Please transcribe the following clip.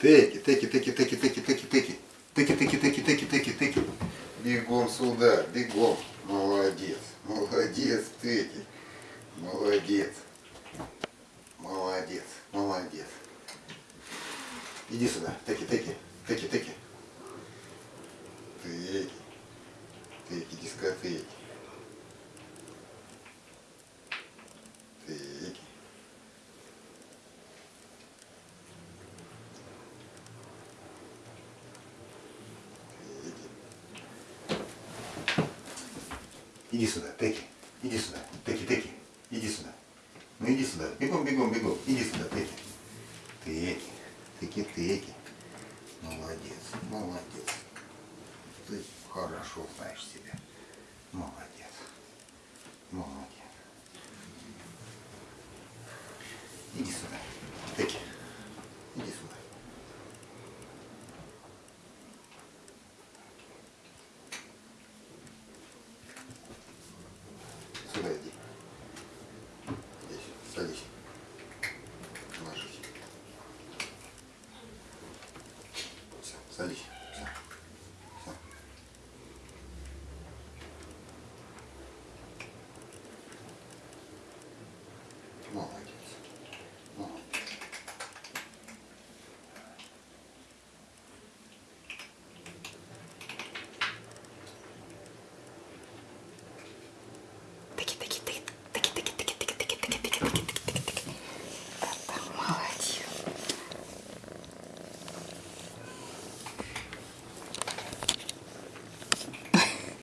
Теки, теки, теки, теки, теки, теки, теки. Теки, теки, теки, теки, теки, теки. Бегом сюда, бегом. Молодец, молодец, теки. Молодец. Молодец, молодец. Иди сюда, теки, теки, теки, теки. Теки, теки, дискотеки. Теки. Иди сюда, Теки. Иди сюда. Теки, Теки. Иди сюда. Ну иди сюда. Бегом, бегом, бегом. Иди сюда, Теки. Теки. Теки, Теки. Молодец, молодец. Ты хорошо знаешь себя. Молодец. Молодец. Иди сюда. Теки. Иди сюда. Сюда иди. Здесь. Садись. Ложись. Все, садись. Все. Все. Молодец.